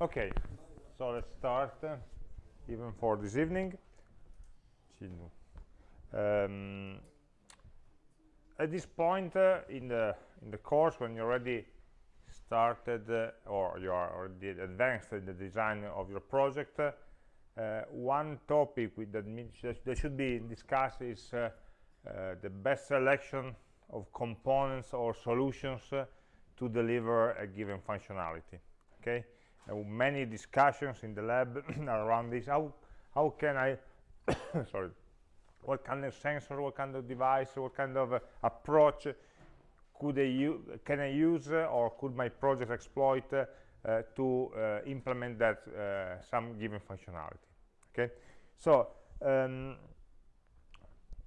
Okay, so let's start, uh, even for this evening. Um, at this point uh, in the in the course, when you already started uh, or you are already advanced in the design of your project, uh, one topic that, that should be discussed is uh, uh, the best selection of components or solutions to deliver a given functionality. Okay many discussions in the lab around this. How how can i sorry what kind of sensor what kind of device what kind of uh, approach could I can I use uh, or could my project exploit uh, uh to uh, implement that uh, some given functionality? Okay? So um,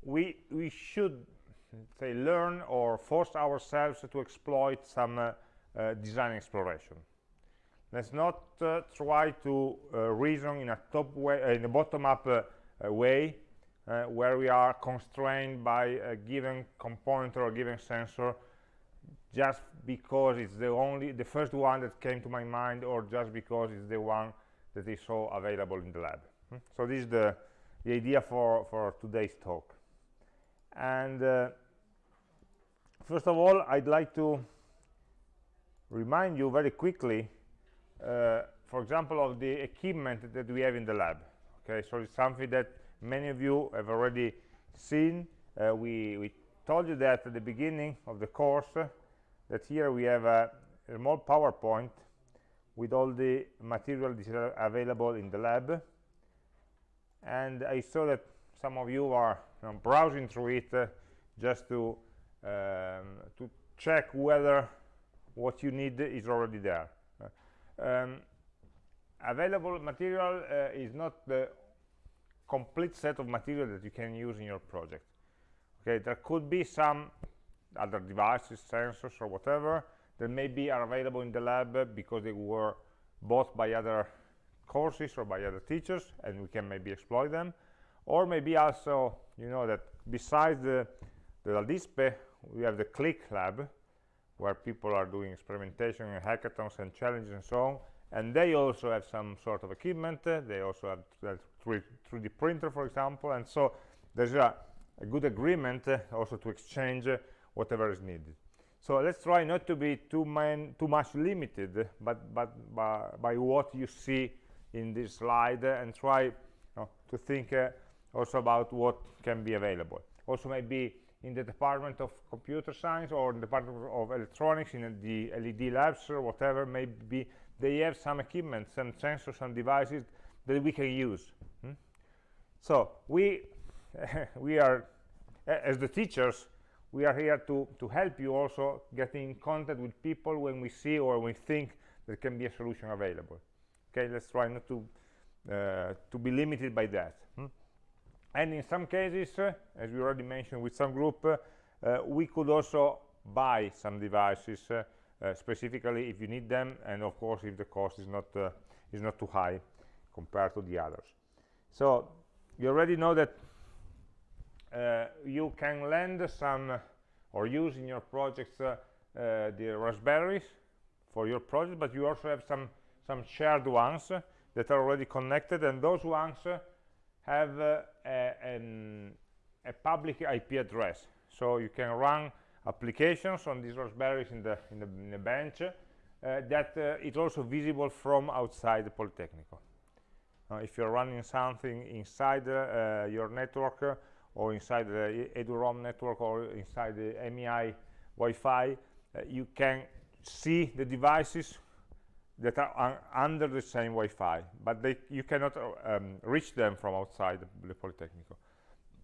we we should say learn or force ourselves to exploit some design exploration let's not uh, try to uh, reason in a top way uh, in a bottom-up uh, way where we are constrained by a given component or a given sensor just because it's the only the first one that came to my mind or just because it's the one that is so available in the lab hmm? so this is the the idea for for today's talk and uh, first of all i'd like to remind you very quickly for example, of the equipment that we have in the lab. Okay, so it's something that many of you have already seen. Uh, we, we told you that at the beginning of the course uh, that here we have a small PowerPoint with all the material that is available in the lab. And I saw that some of you are you know, browsing through it uh, just to um, to check whether what you need is already there um, available material uh, is not the complete set of material that you can use in your project. Okay there could be some other devices sensors or whatever that maybe are available in the lab because they were bought by other courses or by other teachers and we can maybe exploit them. Or maybe also you know that besides the the LADISPE we have the click lab where people are doing experimentation and hackathons and challenges and so on. And they also have some sort of equipment. Uh, they also have 3d printer for example. And so there's a, a good agreement uh, also to exchange uh, whatever is needed. So let's try not to be too, too much limited but but by, by, what you see in this slide and try you know, to think uh, also about what can be available. Also maybe in the Department of Computer Science or in the Department of Electronics in the LED labs or whatever maybe they have some equipment, some sensors, some devices that we can use. Hmm? So we we are as the teachers we are here to to help you also get in contact with people when we see or we think there can be a solution available. Okay, let's try not to uh, to be limited by that. Hmm? And in some cases uh, as we already mentioned with some group uh, uh, we could also buy some devices specifically if you need them and of course if the cost is not is not too high compared to the others. So you already know that uh, you can lend some uh, or use in your projects uh, the raspberries for your project but you also have some some shared ones that are already connected and those ones have a, an, a, public IP address. So you can run applications on these raspberries in the in the, in the bench uh, that uh, is also visible from outside the Polytechnic. Uh, if you're running something inside your network or inside the eduroam network or inside the MEI Wi-Fi, you can see the devices that are under the same Wi-Fi, but they, you cannot um, reach them from outside the, Politecnico.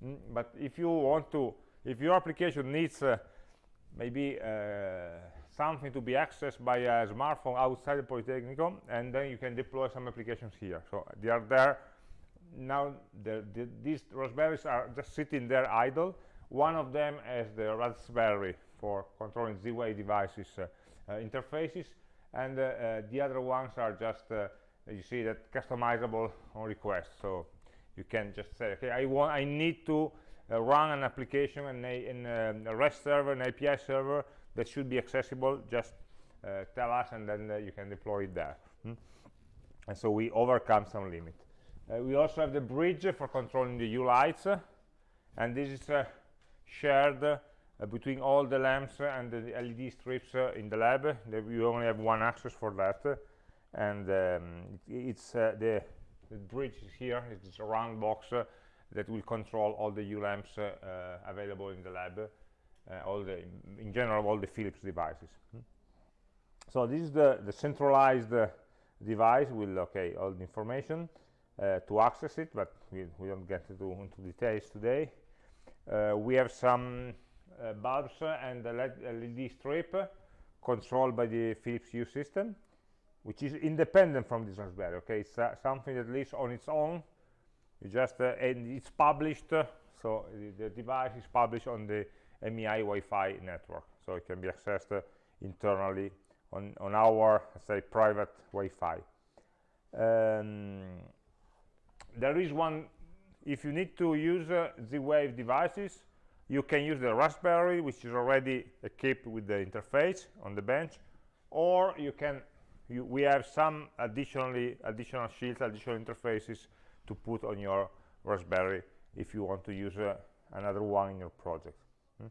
Mm, but if you want to, if your application needs uh, maybe uh, something to be accessed by a smartphone outside the Politecnico, and then you can deploy some applications here. So they are there. Now the, the, these Raspberries are just sitting there idle. One of them is the Raspberry for controlling Z-Wave devices uh, uh interfaces and uh, uh, the other ones are just uh, you see that customizable on request so you can just say okay i want i need to uh, run an application in a, in a, rest server an api server that should be accessible. Just uh, tell us and then uh, you can deploy it there. Hmm? and so we overcome some limit. We also have the bridge for controlling the Hue lights and this is shared between all the lamps and the LED strips uh, in the lab we only have one access for that. And um, it, it's uh, the, the bridge is here it's a round box uh, that will control all the Hue lamps available in the lab all the in general all the Philips devices. Hmm. so this is the the centralized device will okay all the information uh, to access it but we, we don't get into, into details today. Uh, we have some uh, bulbs and a LED strip controlled by the Philips Hue system which is independent from this Raspberry okay? It's uh, something that lives on its own. You just uh, and it's published so the, the, device is published on the MEI Wi-Fi network. So it can be accessed internally on, on our say private Wi-Fi. Um, there is one if you need to use uh, Z-Wave devices you can use the Raspberry which is already equipped with the interface on the bench or you can you, we have some additionally additional shields additional interfaces to put on your Raspberry if you want to use uh, another one in your project. Hmm?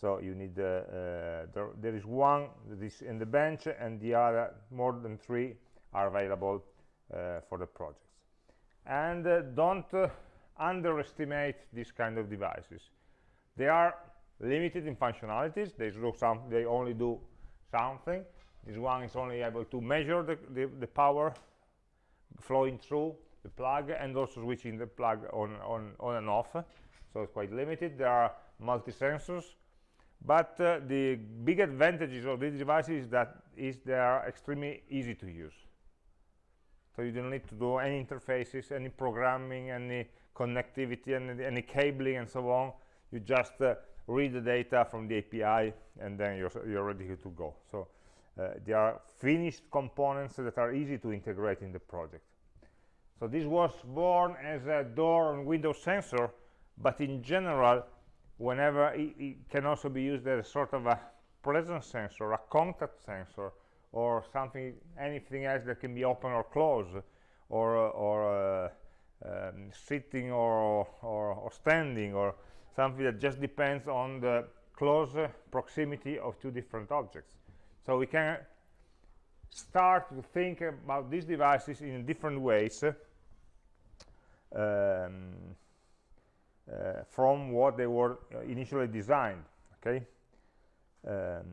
so you need uh, uh, there, there is one that is in the bench and the other more than three are available uh, for the projects. And uh, don't uh, underestimate these kind of devices they are limited in functionalities. They do some they only do something. This one is only able to measure the, the, the power flowing through the plug and also switching the plug on, on, on and off. So it's quite limited. There are multi-sensors. But uh, the big advantages of these devices is that is they are extremely easy to use. So you don't need to do any interfaces any programming any connectivity any, any cabling and so on you just uh, read the data from the API and then you're, you're ready to go. So uh, they are finished components that are easy to integrate in the project. So this was born as a door and window sensor but in general whenever it, it, can also be used as sort of a presence sensor a contact sensor or something anything else that can be open or closed or or uh, um, sitting or, or, or standing or something that just depends on the close proximity of two different objects. So we can start to think about these devices in different ways um, uh, from what they were initially designed okay? Um,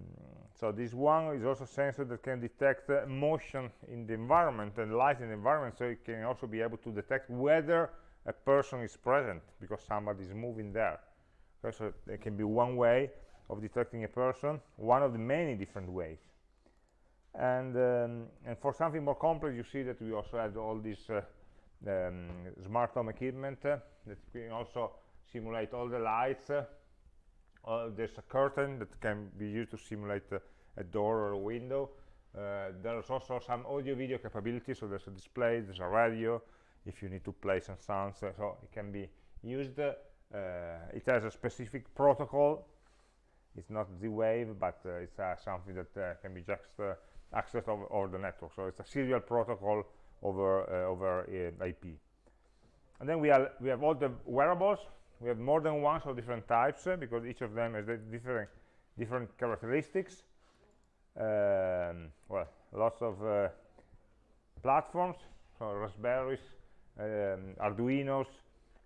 so this one is also sensor that can detect uh, motion in the environment and light in the environment so it can also be able to detect whether a person is present because somebody is moving there okay, so it can be one way of detecting a person one of the many different ways. And um, and for something more complex you see that we also have all these uh, um, smart home equipment uh, that can also simulate all the lights uh, there's a curtain that can be used to simulate a door or a window. Uh, there's also some audio video capability so there's a display there's a radio if you need to play some sounds so it can be used. uh, it has a specific protocol. It's not Z-Wave but uh, it's uh, something that uh, can be just uh, accessed over, over, the network. So it's a serial protocol over over IP and then we, are, we have all the wearables. We have more than one of different types uh, because each of them has different different characteristics. Um, well lots of uh, platforms. So raspberries um, arduinos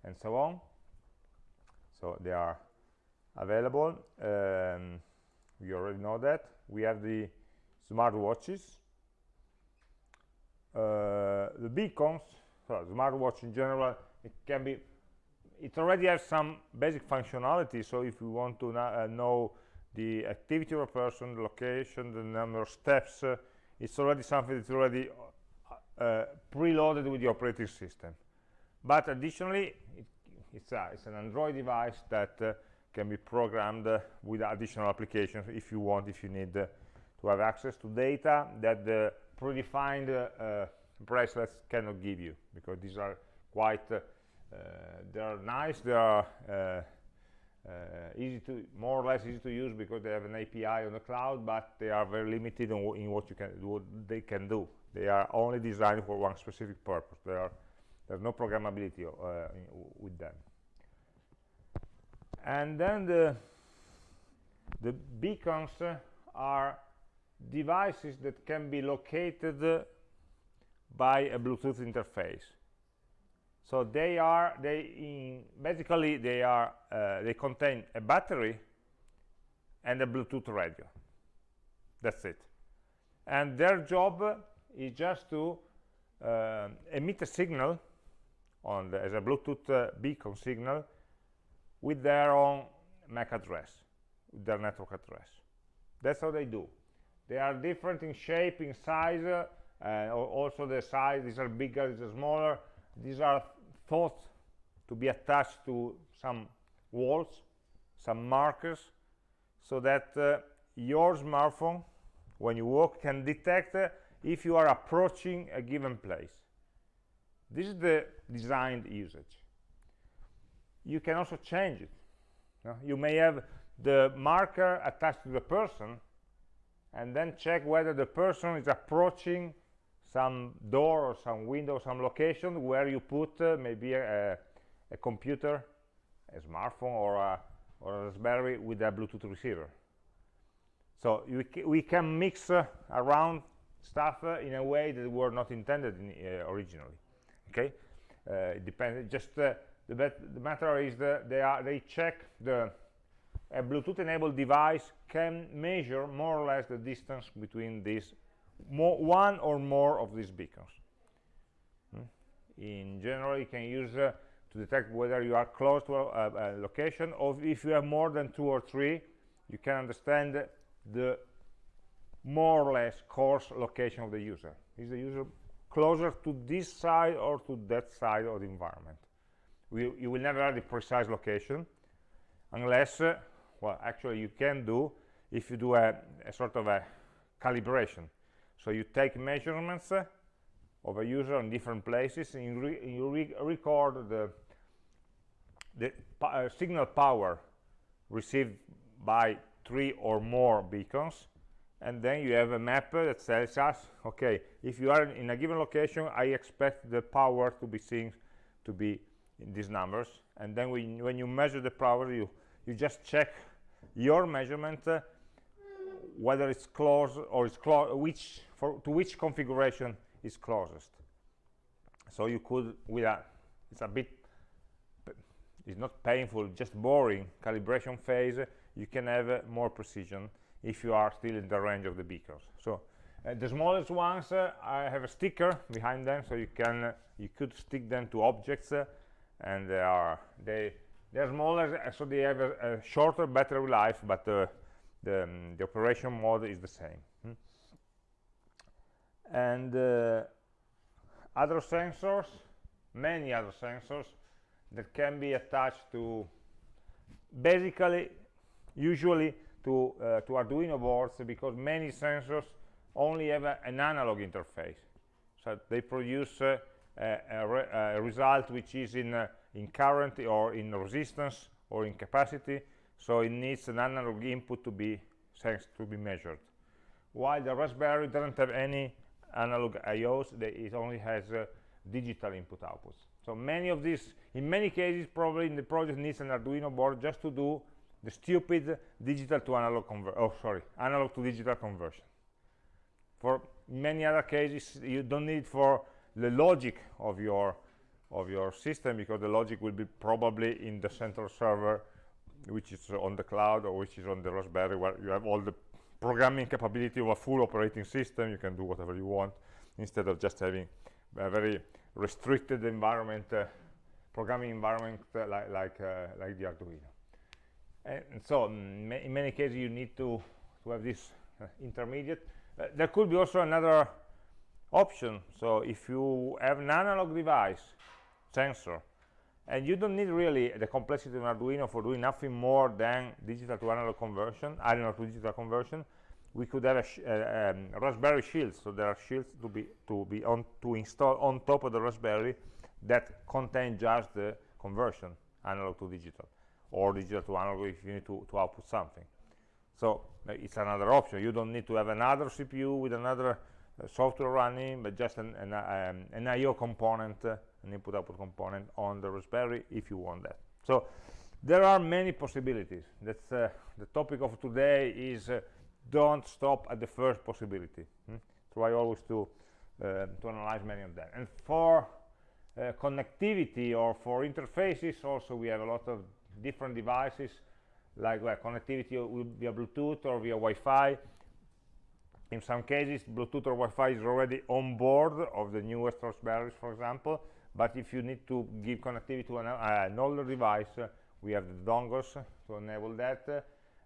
and so on so they are available um, we already know that. We have the smart watches uh, the beacons so smartwatch in general it can be it already has some basic functionality. So if you want to uh, know the activity of a person the location the number of steps uh, it's already something that's already uh, uh preloaded with the operating system. But additionally it, it's, a, it's, an android device that uh, can be programmed uh, with additional applications if you want if you need to have access to data that the predefined bracelets cannot give you because these are quite uh, they are nice they are uh, uh, easy to more or less easy to use because they have an API on the cloud but they are very limited in, in what you can what they can do. They are only designed for one specific purpose. They are, there's no programmability uh, with them. And then the the beacons are devices that can be located by a Bluetooth interface. So they are they in, basically they are uh, they contain a battery and a Bluetooth radio. That's it. And their job is just to uh, emit a signal on the, as a Bluetooth uh, beacon signal with their own MAC address, their network address. That's how they do. They are different in shape, in size, uh, also the size, these are bigger, these are smaller. These are thought to be attached to some walls, some markers, so that uh, your smartphone, when you walk, can detect uh, if you are approaching a given place. This is the designed usage. You can also change it. You may have the marker attached to the person and then check whether the person is approaching some door or some window some location where you put uh, maybe a, a, computer a smartphone or a, or a raspberry with a bluetooth receiver. So we, we can mix uh, around stuff uh, in a way that were not intended in, uh, originally okay? Uh, it depends just uh, the, the matter is that they are they check the a Bluetooth enabled device can measure more or less the distance between these more, one or more of these beacons. Hmm? in general you can use uh, to detect whether you are close to a, a, location or if you have more than two or three you can understand the more or less coarse location of the user. Is the user closer to this side or to that side of the environment. We, you will never have the precise location unless uh, well actually you can do if you do a, a sort of a calibration. So you take measurements uh, of a user in different places and you, re you re record the the uh, signal power received by three or more beacons and then you have a map that tells us okay if you are in a given location i expect the power to be seen to be in these numbers. And then when, you measure the power you you just check your measurement uh, whether it's close or it's close which for to which configuration is closest. So you could with a it's a bit it's not painful just boring calibration phase you can have uh, more precision if you are still in the range of the beacons so uh, the smallest ones uh, I have a sticker behind them so you can uh, you could stick them to objects uh, and they are they they're smaller so they have a, a shorter battery life but the, um, the operation mode is the same hmm? and other sensors many other sensors that can be attached to basically usually to uh, to Arduino boards because many sensors only have a, an analog interface. So they produce uh, a, a, result which is in uh, in current or in resistance or in capacity. So it needs an analog input to be sensed to be measured. While the raspberry doesn't have any analog ios it only has uh, digital input outputs. So many of these in many cases probably in the project needs an arduino board just to do the stupid digital to analog conver oh sorry analog to digital conversion. For many other cases you don't need for the logic of your of your system because the logic will be probably in the central server which is on the cloud or which is on the raspberry where you have all the programming capability of a full operating system. You can do whatever you want instead of just having a very restricted environment uh, programming environment uh, like like, uh, like the arduino and, and so mm, in many cases you need to to have this uh, intermediate. Uh, there could be also another option. So if you have an analog device sensor and you don't need really the complexity of Arduino for doing nothing more than digital to analog conversion analog to digital conversion we could have a, uh, um, Raspberry shields so there are shields to be to be on to install on top of the Raspberry that contain just the conversion analog to digital or digital to analog if you need to, to output something so uh, it's another option you don't need to have another CPU with another uh, software running, but just an, an, um, an I.O. component, uh, an input-output component on the Raspberry if you want that. So there are many possibilities. That's uh, the topic of today is uh, don't stop at the first possibility. Hmm? Try always to uh, to analyze many of them. And for connectivity or for interfaces, also we have a lot of different devices like well, connectivity via Bluetooth or via Wi-Fi. In some cases bluetooth or wi-fi is already on board of the newest raspberries for example but if you need to give connectivity to an, uh, an older device uh, we have the dongles to enable that.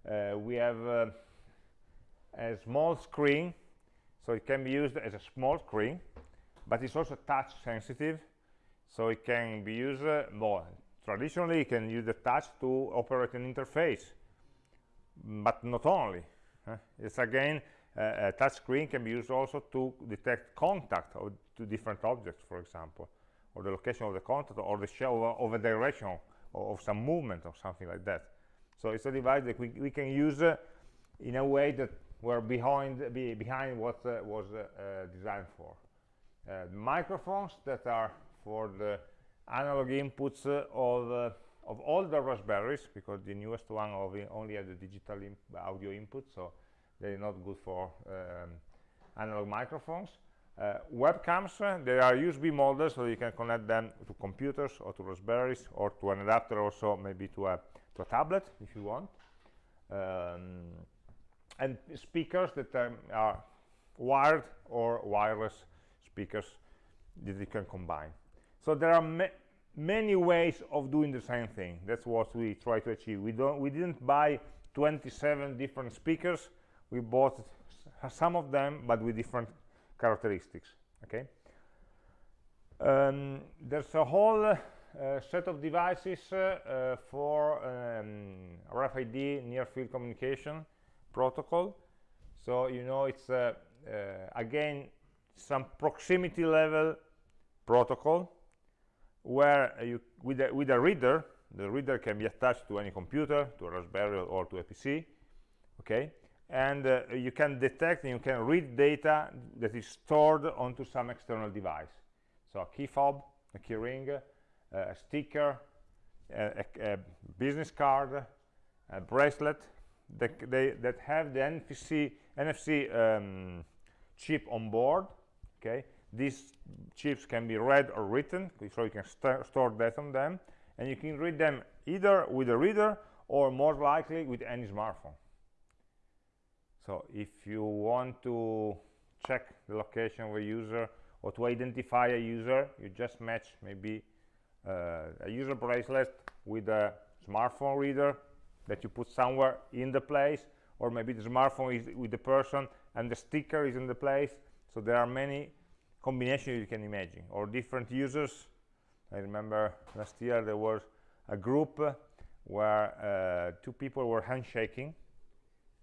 Uh, we have uh, a small screen so it can be used as a small screen but it's also touch sensitive so it can be used uh, more traditionally you can use the touch to operate an interface but not only it's again uh, a touch screen can be used also to detect contact of two different objects, for example, or the location of the contact, or the show of a direction of, of some movement or something like that. So it's a device that we, we can use uh, in a way that we're behind be behind what uh, was uh, uh designed for. Uh, microphones that are for the analog inputs of of all the raspberries because the newest one only has the digital audio input so they're not good for um, analog microphones. Uh, webcams uh, they are USB models so you can connect them to computers or to Raspberries or to an adapter also maybe to a to a tablet if you want. Um, and speakers that um, are wired or wireless speakers that you can combine so there are ma many ways of doing the same thing. That's what we try to achieve. We don't we didn't buy 27 different speakers. We bought some of them but with different characteristics okay? Um, there's a whole uh, set of devices uh, uh, for um, RFID near field communication protocol. So you know it's uh, uh, again some proximity level protocol where you with a, with a reader the reader can be attached to any computer to a raspberry or to a pc okay? And uh, you can detect and you can read data that is stored onto some external device. So a key fob a key ring uh, a sticker a, a, business card a bracelet that, they, that have the NFC, NFC um, chip on board okay these chips can be read or written so you can st store data on them and you can read them either with a reader or more likely with any smartphone. So if you want to check the location of a user or to identify a user you just match maybe uh, a user bracelet with a smartphone reader that you put somewhere in the place or maybe the smartphone is with the person and the sticker is in the place. So there are many combinations you can imagine. Or different users. I remember last year there was a group where uh, two people were handshaking.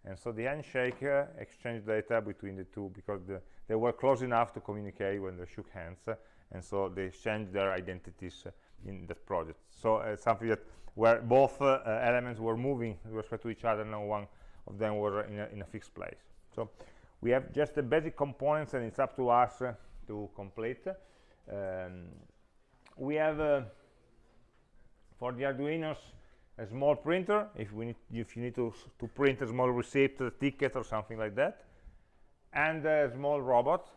And so the handshake uh, exchanged data between the two because the, they were close enough to communicate when they shook hands uh, and so they exchanged their identities uh, in that project. So uh, something that where both uh, uh, elements were moving with respect to each other no one of them were in a, in a fixed place. So we have just the basic components and it's up to us to complete. Um, we have for the arduinos a small printer. If we need if you need to to print a small receipt a ticket or something like that. And a small robot.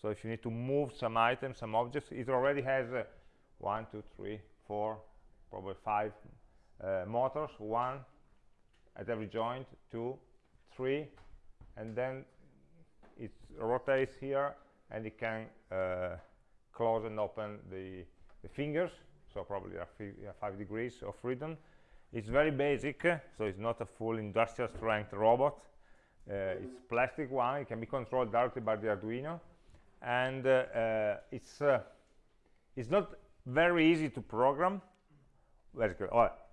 So if you need to move some items some objects it already has uh, one two three four probably five uh, motors. One at every joint two three. And then it rotates here and it can uh, close and open the, the fingers. So probably five degrees of freedom. It's very basic so it's not a full industrial strength robot. Uh, it's plastic one. It can be controlled directly by the arduino. And uh, it's it's not very easy to program.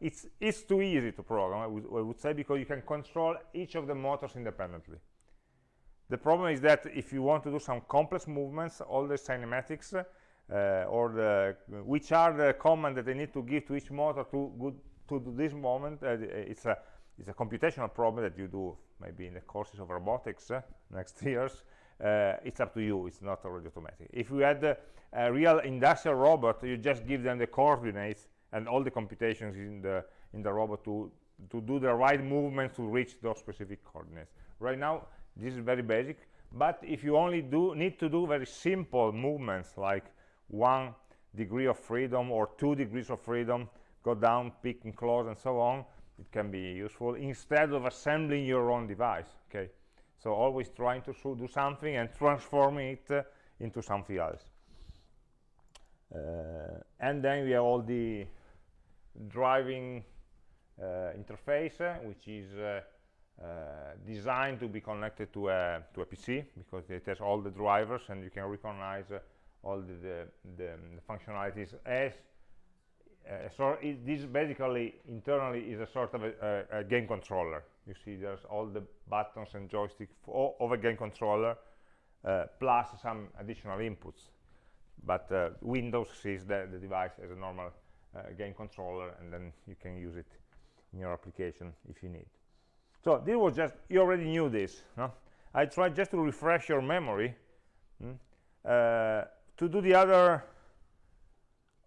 It's it's too easy to program I would, I would, say because you can control each of the motors independently the problem is that if you want to do some complex movements all the cinematics uh, or the which are the commands that they need to give to each motor to good to do this moment uh, it's a it's a computational problem that you do maybe in the courses of robotics uh, next years. Uh, it's up to you. It's not already automatic. If you had uh, a real industrial robot you just give them the coordinates and all the computations in the in the robot to to do the right movements to reach those specific coordinates. Right now this is very basic but if you only do need to do very simple movements like one degree of freedom or two degrees of freedom go down pick and close and so on it can be useful instead of assembling your own device okay? So always trying to do something and transforming it uh, into something else. Uh, and then we have all the driving uh, interface uh, which is uh, designed to be connected to a to a PC because it has all the drivers and you can recognize all the, the, the, functionalities as uh, so it, this basically internally is a sort of a, a, a, game controller. You see there's all the buttons and joystick of a game controller uh, plus some additional inputs. But uh, Windows sees the, the device as a normal game controller and then you can use it in your application if you need so this was just you already knew this no? I tried just to refresh your memory hmm, uh, to do the other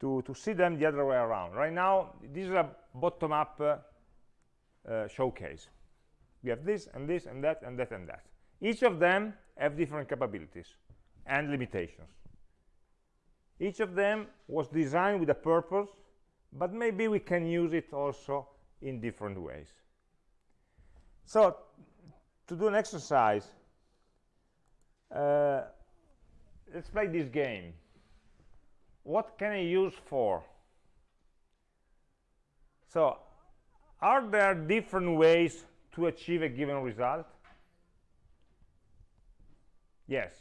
to to see them the other way around. Right now this is a bottom-up uh, uh, showcase. We have this and this and that and that and that. Each of them have different capabilities and limitations. Each of them was designed with a purpose but maybe we can use it also in different ways so to do an exercise uh, let's play this game. What can I use for? So are there different ways to achieve a given result? Yes.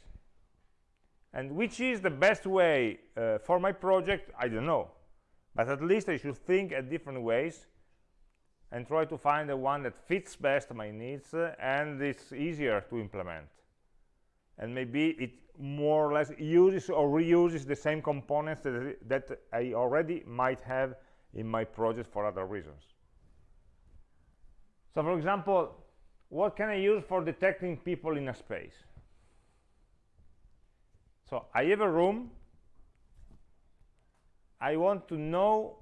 And which is the best way uh, for my project? I don't know. But at least I should think at different ways and try to find the one that fits best my needs uh, and it's easier to implement. And maybe it more or less uses or reuses the same components that, that I already might have in my project for other reasons. So for example what can I use for detecting people in a space? So I have a room. I want to know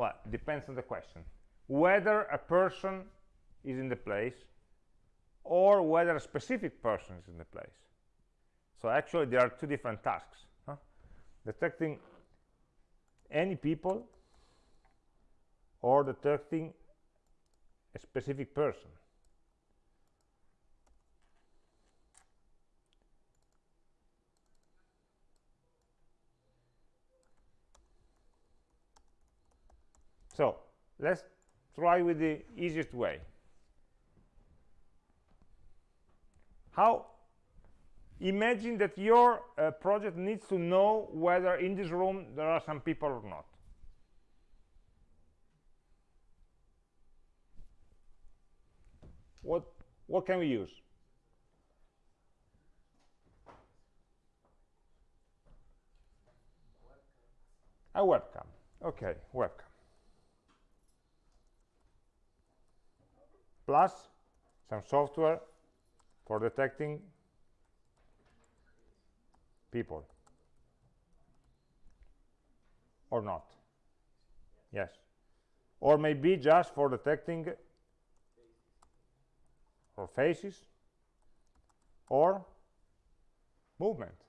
well depends on the question. Whether a person is in the place or whether a specific person is in the place. So actually there are two different tasks huh? detecting any people or detecting a specific person so let's try with the easiest way. How imagine that your uh, project needs to know whether in this room there are some people or not. What what can we use? A webcam. Okay webcam plus some software for detecting people. Or not. Yes. Or maybe just for detecting or faces or movement.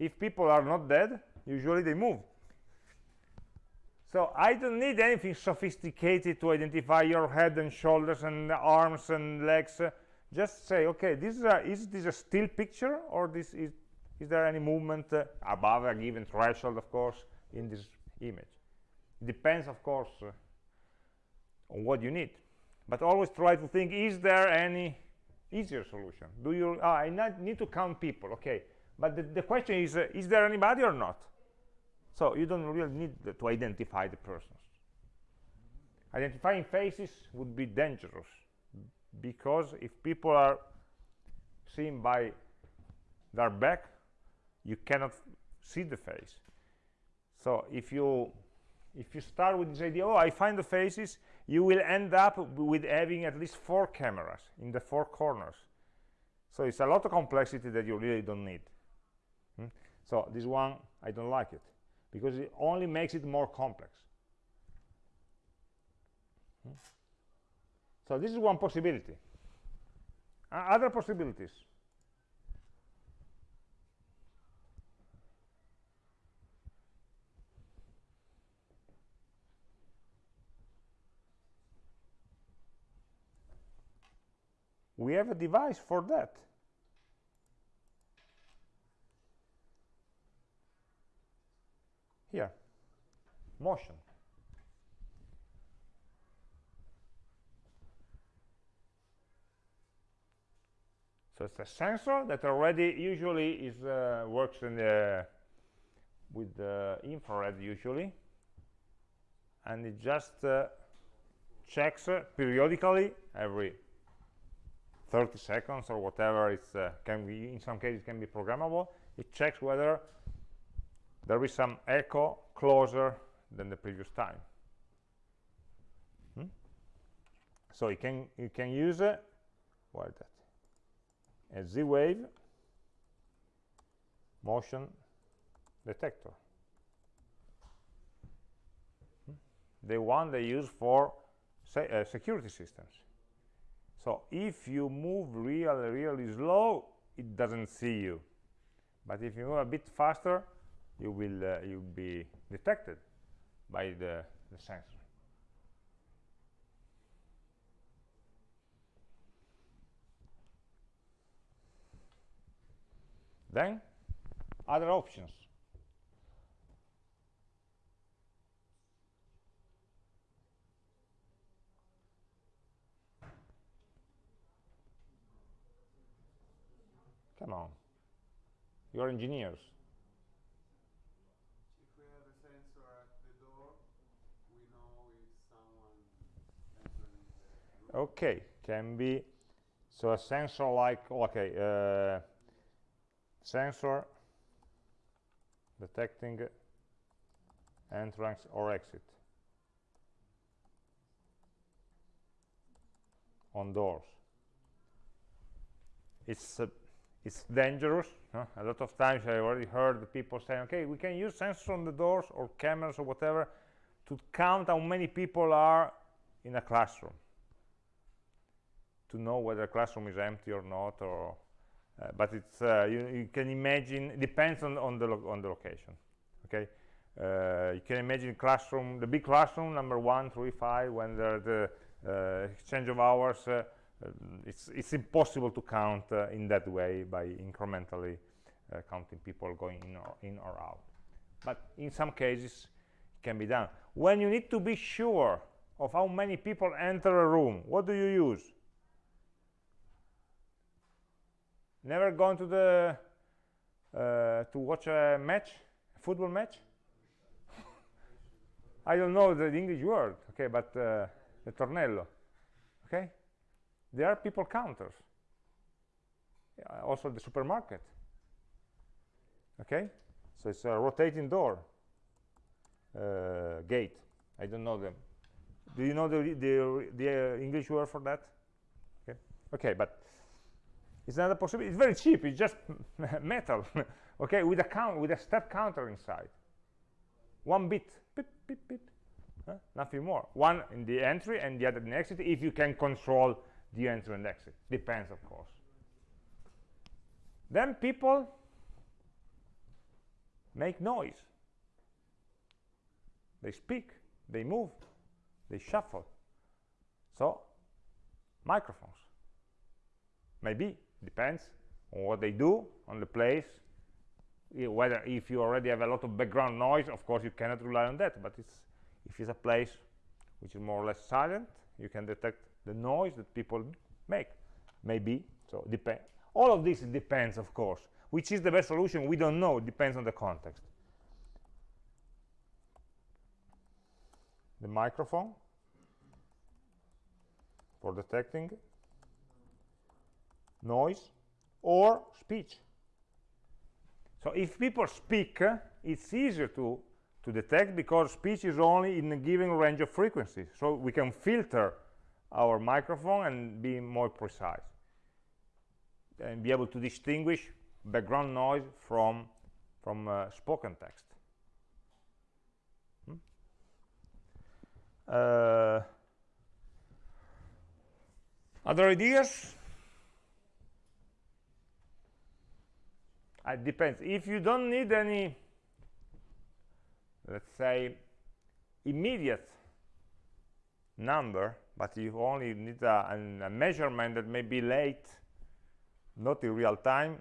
If people are not dead usually they move so I don't need anything sophisticated to identify your head and shoulders and arms and legs. Just say, okay, this is, a, is this a still picture or this is, is there any movement uh, above a given threshold, of course, in this image? Depends, of course, uh, on what you need. But always try to think, is there any easier solution? Do you, oh, I need to count people, okay. But the, the question is, uh, is there anybody or not? So you don't really need to identify the persons. Identifying faces would be dangerous because if people are seen by their back, you cannot see the face. So if you if you start with this idea oh i find the faces you will end up with having at least four cameras in the four corners so it's a lot of complexity that you really don't need hmm? so this one i don't like it because it only makes it more complex. Hmm? so this is one possibility. Other possibilities. We have a device for that here. Motion. So it's a sensor that already usually is uh, works in the with the infrared usually. And it just uh, checks uh, periodically every 30 seconds or whatever it's uh, can be in some cases can be programmable. It checks whether there is some echo closer than the previous time. Hmm? so you can you can use uh, what is that? A z-wave motion detector. Hmm? the one they use for se uh, security systems. So if you move really really slow it doesn't see you. But if you move a bit faster you will uh, you'll be detected by the, the sensor then other options Come on. You're engineers. If we have a sensor at the door, we know if someone entering the room. Okay, can be so a sensor like okay, uh, sensor detecting entrance or exit on doors. It's uh, it's dangerous huh? a lot of times i already heard people saying okay we can use sensors on the doors or cameras or whatever to count how many people are in a classroom to know whether a classroom is empty or not or uh, but it's uh, you, you, can imagine it depends on, on the on the location okay uh, you can imagine classroom the big classroom number one three five when the uh, exchange of hours it's, it's impossible to count in that way by incrementally counting people going in or, in or out. But in some cases, it can be done. When you need to be sure of how many people enter a room, what do you use? Never gone to the uh, to watch a match, football match? I don't know the English word, okay, but uh, the tornello, okay? there are people counters. Also the supermarket okay? So it's a rotating door uh, gate. I don't know them. Do you know the the, the uh, English word for that? Okay. Okay but it's not a possibility it's very cheap it's just metal okay? With a count with a step counter inside. One bit. Beep, beep, beep. Huh? nothing more. One in the entry and the other in the exit if you can control the entry and exit. Depends of course. Then people make noise. They speak they move they shuffle. So microphones. Maybe depends on what they do on the place. Whether if you already have a lot of background noise of course you cannot rely on that. But it's if it's a place which is more or less silent you can detect the noise that people make. Maybe so depend all of this depends of course. Which is the best solution? We don't know. It depends on the context. The microphone for detecting noise or speech. So if people speak it's easier to to detect because speech is only in a given range of frequencies. So we can filter our microphone and be more precise and be able to distinguish background noise from from uh, spoken text. Hmm? Uh, other ideas it depends. If you don't need any let's say immediate number but you only need a, an- a measurement that may be late not in real time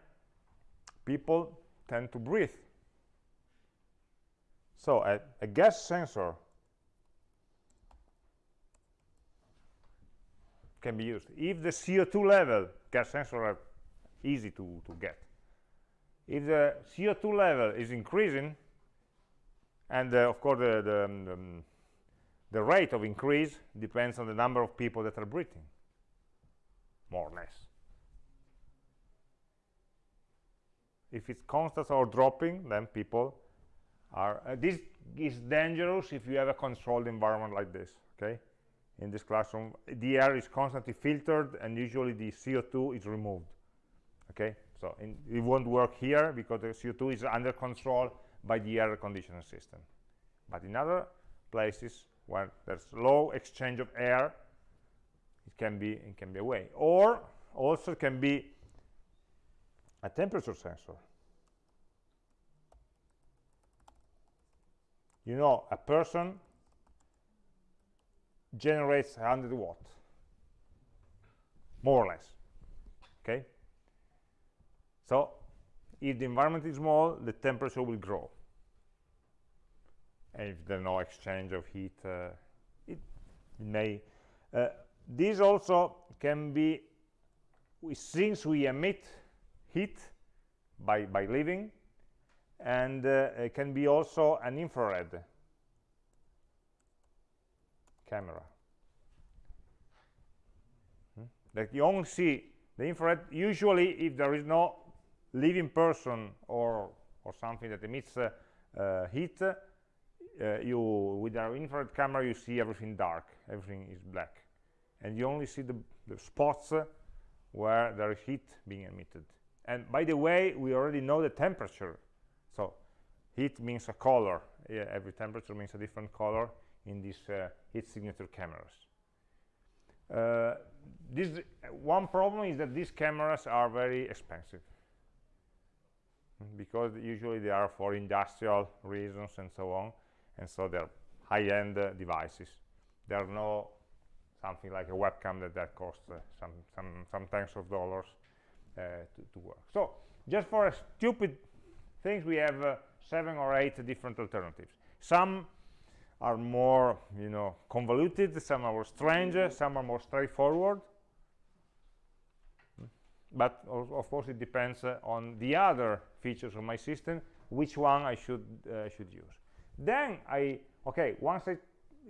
people tend to breathe. So a, a gas sensor can be used. If the co2 level gas sensor are easy to, to get if the co2 level is increasing and uh, of course the, the, um, the, um, rate of increase depends on the number of people that are breathing more or less. If it's constant or dropping then people are uh, this is dangerous if you have a controlled environment like this okay? In this classroom the air is constantly filtered and usually the co2 is removed okay so in, it won't work here because the co2 is under control by the air conditioning system. But in other places where there's low exchange of air it can be it can be a way. Or also can be a temperature sensor. You know a person generates 100 watt more or less okay so if the environment is small the temperature will grow and if there's no exchange of heat uh, it may uh, this also can be we, since we emit heat by by living and uh, it can be also an infrared camera Hmm? that you only see the infrared usually if there is no living person or or something that emits uh, uh, heat uh, you with our infrared camera you see everything dark. Everything is black. And you only see the, the spots where there is heat being emitted. And by the way we already know the temperature. So heat means a color. Yeah, every temperature means a different color in these uh, heat signature cameras. Uh, this one problem is that these cameras are very expensive because usually they are for industrial reasons and so on and so they're high-end uh, devices. There are no something like a webcam that that costs uh, some some some tens of dollars uh, to, to work. So just for a stupid things we have uh, seven or eight different alternatives. Some are more you know convoluted some are more strange some are more straightforward but of, course it depends uh, on the other features of my system which one I should uh, should use. Then I okay once I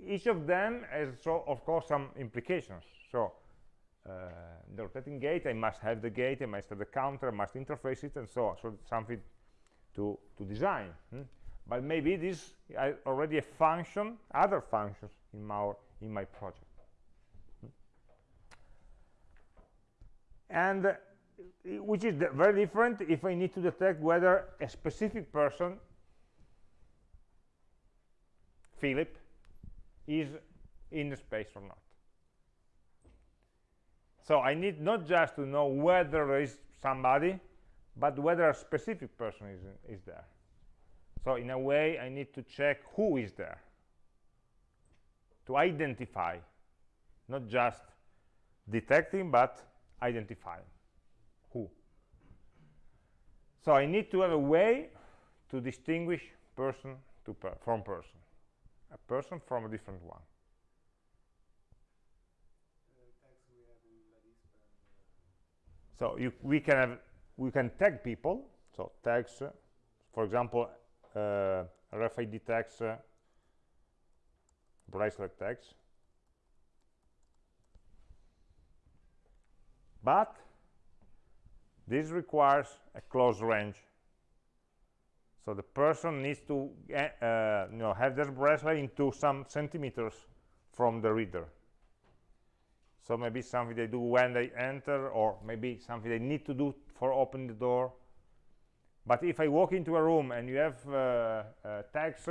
each of them has so of course some implications. So uh, the rotating gate I must have the gate I must have the counter I must interface it and so on. So something to to design hmm? but maybe this I already a function other functions in my in my project. And uh, which is very different if I need to detect whether a specific person Philip is in the space or not. So I need not just to know whether there is somebody but whether a specific person is, is there. So in a way I need to check who is there to identify not just detecting but identifying who. So I need to have a way to distinguish person to per from person. A person from a different one. So you, we can have we can tag people. So tags uh, for example uh, RFID tags uh, bracelet tags. But this requires a close range So the person needs to uh, uh, you know, have their bracelet into some centimeters from the reader. So maybe something they do when they enter, or maybe something they need to do for opening the door. But if I walk into a room and you have uh, uh, tags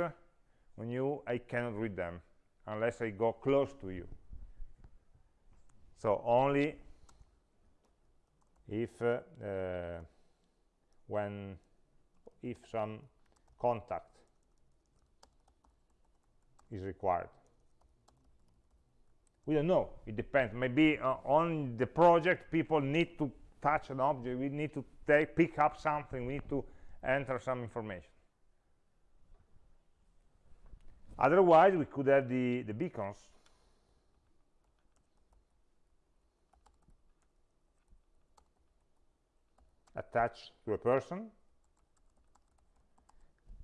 on you, I cannot read them unless I go close to you. So only if uh, when if some contact is required. We don't know. It depends. Maybe uh, on the project people need to touch an object. We need to take pick up something. We need to enter some information. Otherwise we could have the the beacons attached to a person.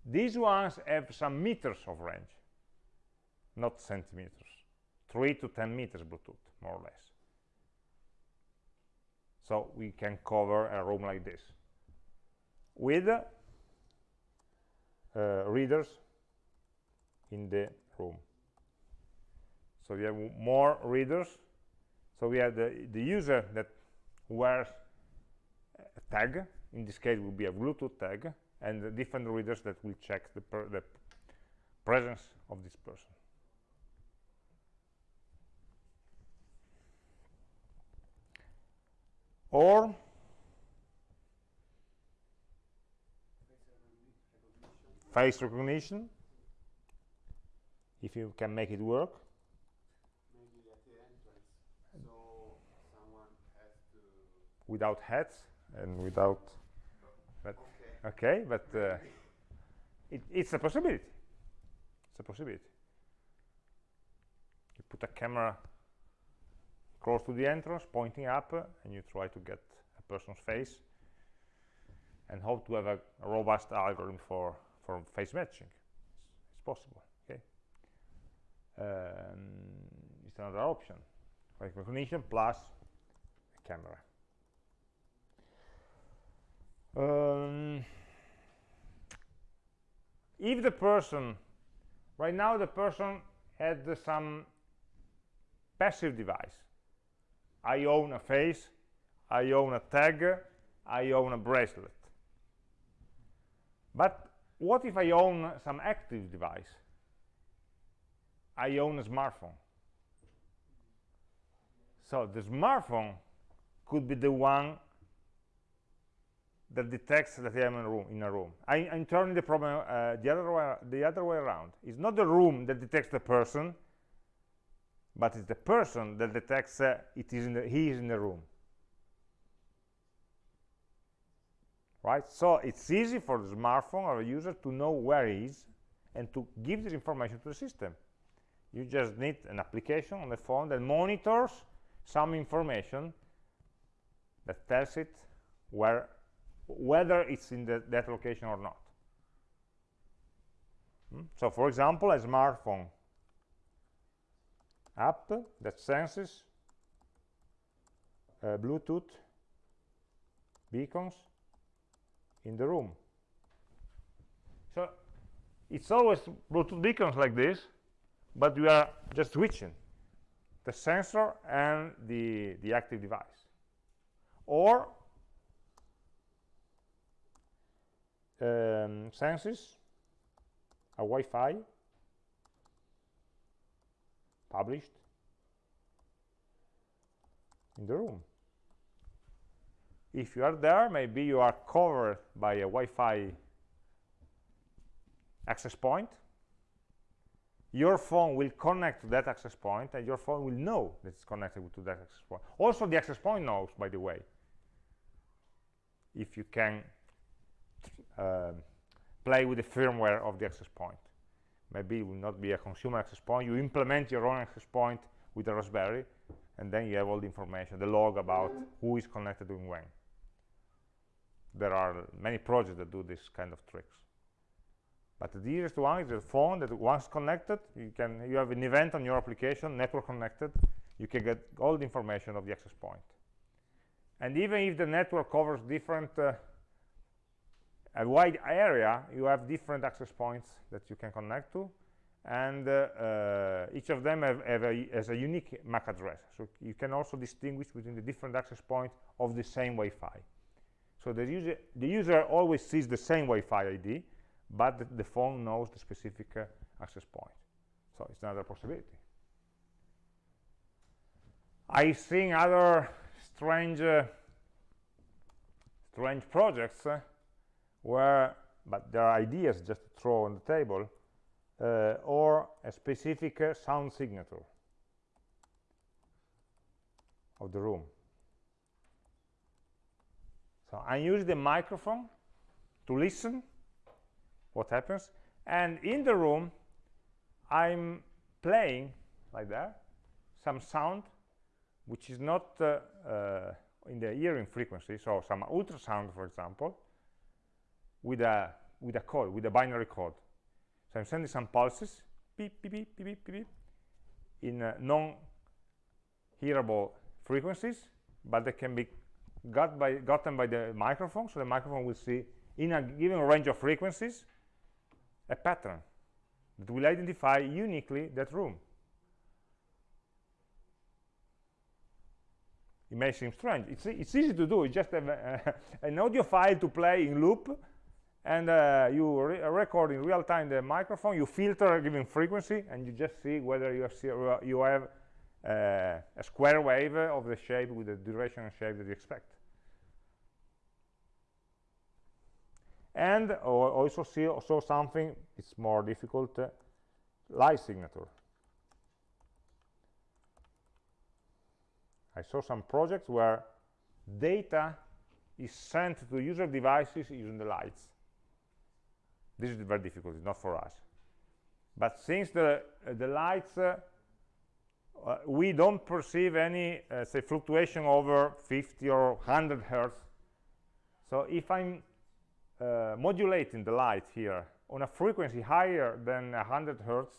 These ones have some meters of range not centimeters. 3 to 10 meters bluetooth more or less. So we can cover a room like this with uh, readers in the room. So we have more readers. So we have the, the user that wears a tag. In this case will be a bluetooth tag and the different readers that will check the, the presence of this person. Or face recognition. If you can make it work. Maybe at the entrance, so someone has to. without hats and without but Okay. okay but uh, it, it's a possibility. It's a possibility. You put a camera close to the entrance pointing up uh, and you try to get a person's face and hope to have a, robust algorithm for for face matching. It's, it's possible okay? Um, it's another option. Like recognition plus a camera um, if the person right now the person had some passive device. I own a face I own a tag I own a bracelet. But what if I own some active device? I own a smartphone. So the smartphone could be the one that detects that I am in a room. In a room. I, am turning the problem uh, the other way the other way around. It's not the room that detects the person, but it's the person that detects uh, it is in the, he is in the room. Right. So it's easy for the smartphone or a user to know where he is and to give this information to the system. You just need an application on the phone that monitors some information that tells it where whether it's in the, that location or not. Hmm? So, for example, a smartphone app that senses uh, Bluetooth beacons in the room. So, it's always Bluetooth beacons like this, but we are just switching the sensor and the, the active device. Or um, senses a Wi-Fi published in the room. If you are there, maybe you are covered by a Wi-Fi access point. Your phone will connect to that access point, and your phone will know that it's connected to that access point. Also, the access point knows, by the way, if you can uh, play with the firmware of the access point. Maybe it will not be a consumer access point. You implement your own access point with a Raspberry, and then you have all the information, the log about who is connected and when. There are many projects that do this kind of tricks. But the easiest one is the phone that once connected, you can you have an event on your application, network connected, you can get all the information of the access point. And even if the network covers different uh, a wide area you have different access points that you can connect to and uh, uh, each of them have, have a, has a unique MAC address. So you can also distinguish between the different access points of the same Wi-Fi. So the user the user always sees the same Wi-Fi ID but the, the phone knows the specific uh, access point. So it's another possibility. I've seen other strange uh, strange projects uh, where but there are ideas just to throw on the table uh, or a specific uh, sound signature of the room. So I use the microphone to listen what happens and in the room I'm playing like that some sound which is not uh, uh, in the hearing frequency so some ultrasound for example with a with a code with a binary code. So I'm sending some pulses beep beep beep beep beep, beep, in uh, non-hearable frequencies but they can be got by gotten by the microphone so the microphone will see in a given range of frequencies a pattern that will identify uniquely that room. It may seem strange. It's, it's easy to do. You just a, an audio file to play in loop and uh, you re record in real time the microphone you filter a given frequency and you just see whether you have, you have uh, a square wave of the shape with the duration and shape that you expect. And also see also something it's more difficult uh, light signature. I saw some projects where data is sent to user devices using the lights this is very difficult it's not for us. But since the uh, the lights uh, uh, we don't perceive any uh, say fluctuation over 50 or 100 hertz. So if i'm uh, modulating the light here on a frequency higher than 100 hertz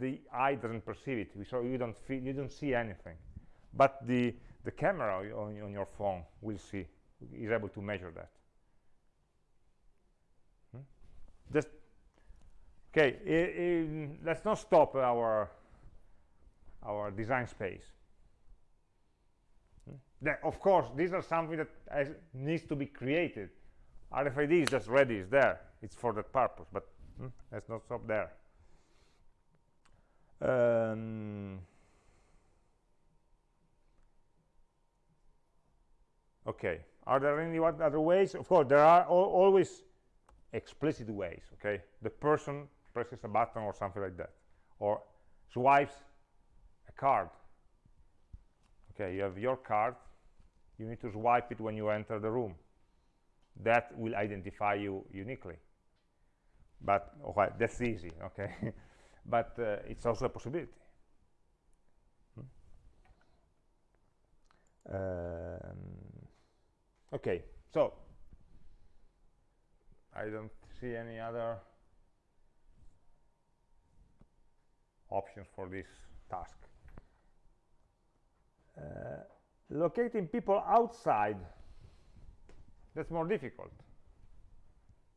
the eye doesn't perceive it. So you don't feel you don't see anything. But the the camera on, on your phone will see is able to measure that hmm? Just okay I, I, let's not stop our our design space hmm? then of course these are something that has, needs to be created RFID is just ready, it's there. It's for that purpose, but hmm, let's not stop there. Um, okay, are there any other ways? Of course, there are al always explicit ways, okay? The person presses a button or something like that, or swipes a card. Okay, you have your card, you need to swipe it when you enter the room that will identify you uniquely but okay, that's easy okay but uh, it's also a possibility hmm? um, okay so I don't see any other options for this task. Uh, locating people outside that's more difficult.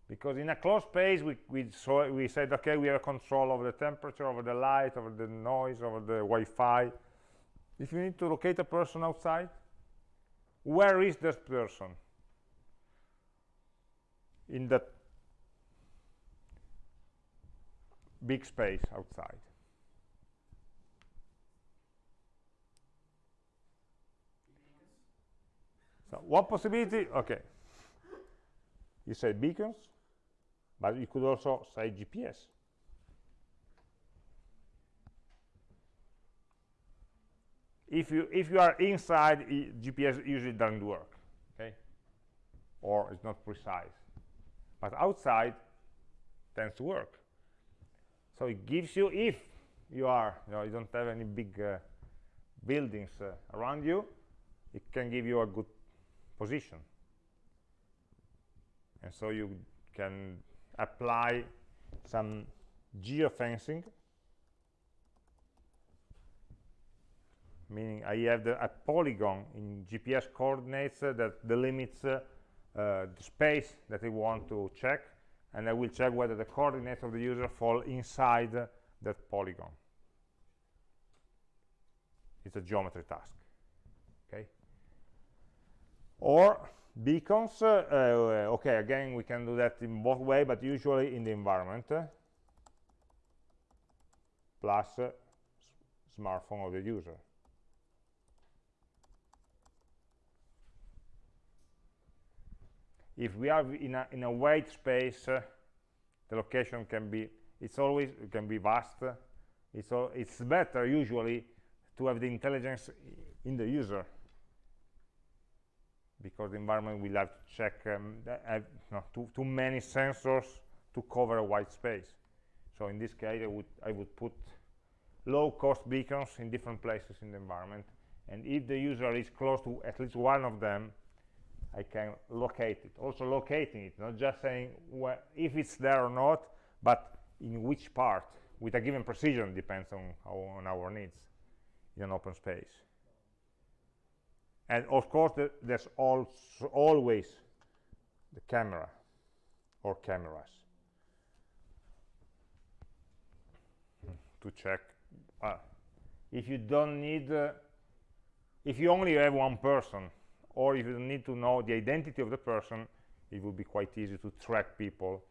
Because in a closed space we, we, saw, we said okay we have control over the temperature over the light over the noise over the Wi-Fi. If you need to locate a person outside where is this person in that big space outside. So one possibility? Okay. You say beacons but you could also say GPS if you if you are inside GPS usually doesn't work okay? Or it's not precise but outside tends to work. So it gives you if you are you know you don't have any big uh, buildings uh, around you it can give you a good position. And so you can apply some geofencing. Meaning I have the, a polygon in GPS coordinates uh, that delimits uh, the space that I want to check and I will check whether the coordinates of the user fall inside that polygon. It's a geometry task okay? Or beacons uh, uh, okay again we can do that in both way but usually in the environment uh, plus uh, smartphone of the user if we are in a, in a white space uh, the location can be it's always it can be vast. It's all, it's better usually to have the intelligence in the user. Because the environment will have to check um, have, no, too, too many sensors to cover a white space. So in this case I would I would put low-cost beacons in different places in the environment. And if the user is close to at least one of them I can locate it. Also locating it, not just saying if it's there or not, but in which part, with a given precision, depends on, on our needs in an open space. And of course, the, there's also always the camera or cameras to check. Uh, if you don't need, uh, if you only have one person or if you need to know the identity of the person it would be quite easy to track people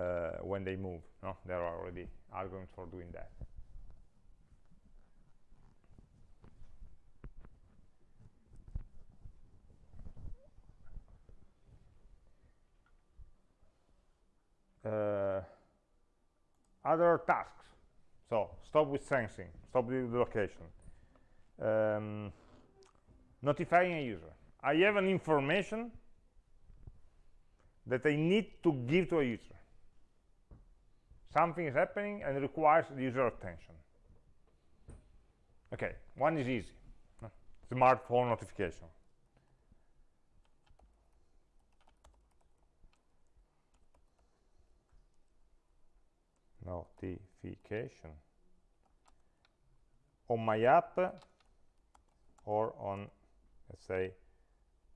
uh, when they move no? there are already algorithms for doing that. Uh, other tasks. So stop with sensing stop with the location. Um, notifying a user I have an information that I need to give to a user. Something is happening and requires the user attention. Okay, one is easy. Smartphone notification. Notification on my app or on let's say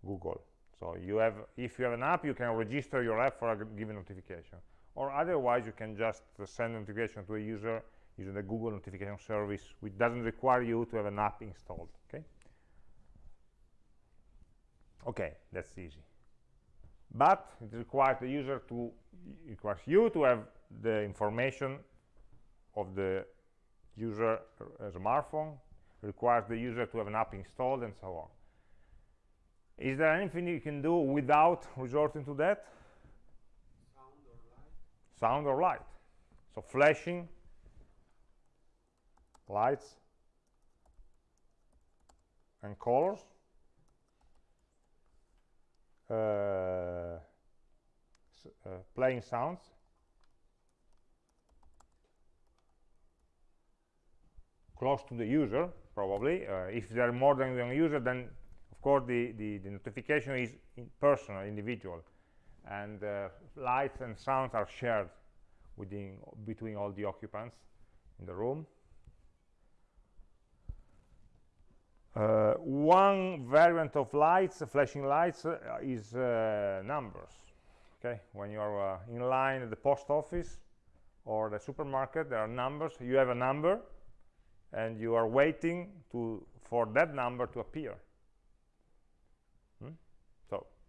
Google. So you have, if you have an app, you can register your app for a given notification. Or otherwise, you can just send notification to a user using the Google notification service, which doesn't require you to have an app installed. Okay. Okay, that's easy. But it requires the user to, requires you to have the information of the user uh, smartphone, requires the user to have an app installed, and so on. Is there anything you can do without resorting to that? Sound or light? Sound or light. So flashing, lights, and colors. Uh, uh, playing sounds. Close to the user, probably. Uh, if there are more than one user, then of course the, the, the notification is personal individual and uh, lights and sounds are shared within between all the occupants in the room. Uh, one variant of lights flashing lights uh, is uh, numbers okay? When you are uh, in line at the post office or the supermarket there are numbers. You have a number and you are waiting to for that number to appear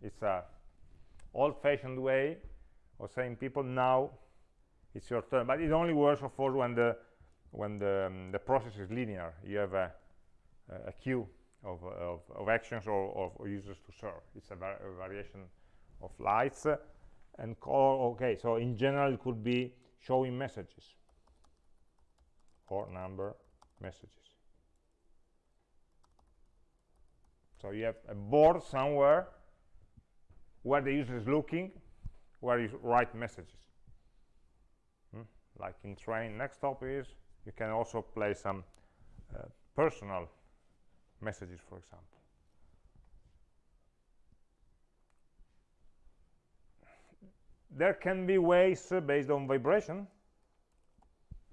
it's a old-fashioned way of saying people now it's your turn. But it only works of course when the when the um, the process is linear. You have a, a queue of, of, of actions or of users to serve. It's a, var a variation of lights and call okay so in general it could be showing messages or number messages. So you have a board somewhere where the user is looking, where you write messages. Hmm? Like in train, next stop is, you can also play some uh, personal messages, for example. There can be ways uh, based on vibration,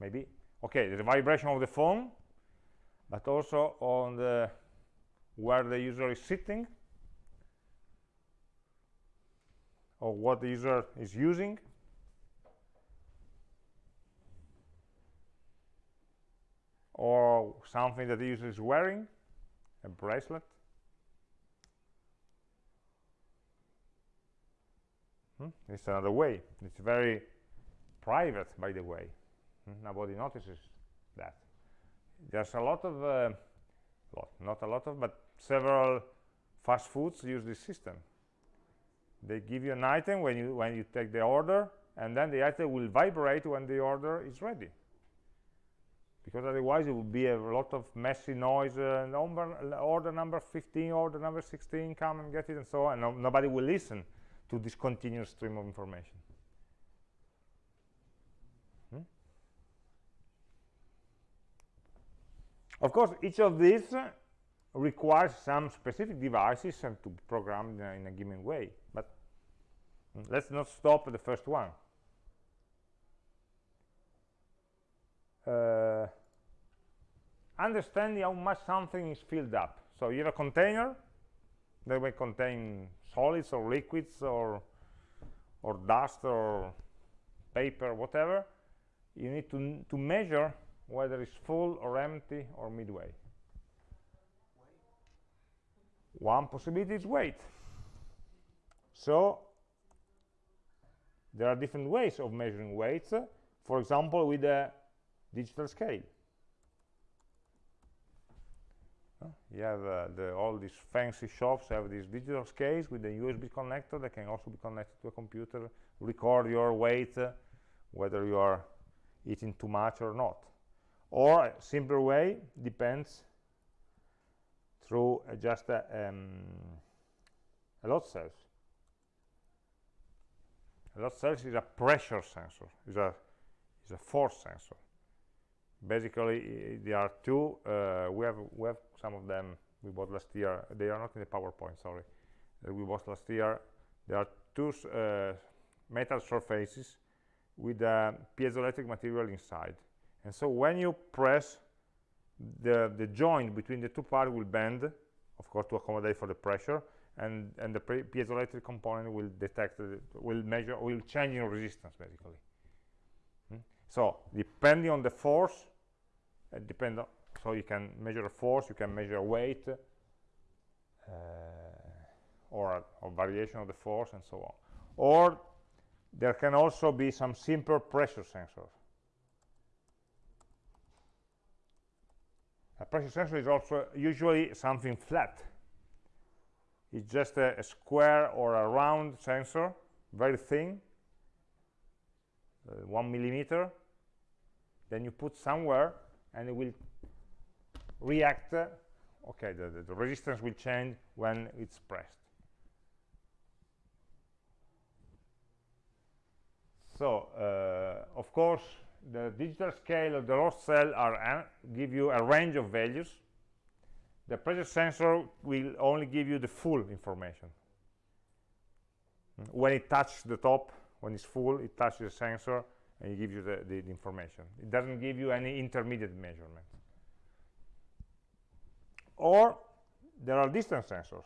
maybe. Okay, the vibration of the phone, but also on the where the user is sitting of what the user is using or something that the user is wearing a bracelet Hmm? It's another way. It's very private, by the way. Hmm? Nobody notices that. There's a lot of, uh, lot, not a lot of, but several fast foods use this system. They give you an item when you when you take the order, and then the item will vibrate when the order is ready. Because otherwise it would be a lot of messy noise. Uh, number, order number 15, order number 16, come and get it, and so on. No, nobody will listen to this continuous stream of information. Hmm? Of course, each of these requires some specific devices and to program in a, given way. But let's not stop at the first one. Uh, understanding how much something is filled up. So you have a container that may contain solids or liquids or or dust or paper whatever you need to to measure whether it's full or empty or midway one possibility is weight so there are different ways of measuring weights for example with a digital scale you have uh, the, all these fancy shops have these digital scales with a USB connector that can also be connected to a computer, record your weight, whether you are eating too much or not. Or a simpler way depends through uh, just a, um, a load cells. A load cells is a pressure sensor, is a is a force sensor. Basically there are two uh, we have we have some of them we bought last year they are not in the powerpoint sorry. Uh, we bought last year there are two uh, metal surfaces with a piezoelectric material inside. And so when you press the the joint between the two parts will bend of course to accommodate for the pressure and and the piezoelectric component will detect will measure will change in resistance basically. So depending on the force uh, depend on, so you can measure a force you can measure weight uh, or a variation of the force and so on. Or there can also be some simple pressure sensors pressure sensor is also usually something flat. It's just a, a square or a round sensor very thin uh, one millimeter. Then you put somewhere and it will react uh, okay the, the, the, resistance will change when it's pressed. So uh, of course the digital scale of the load cell are give you a range of values. The pressure sensor will only give you the full information. When it touches the top when it's full it touches the sensor and it gives you the, the, the, information. It doesn't give you any intermediate measurement. Or there are distance sensors.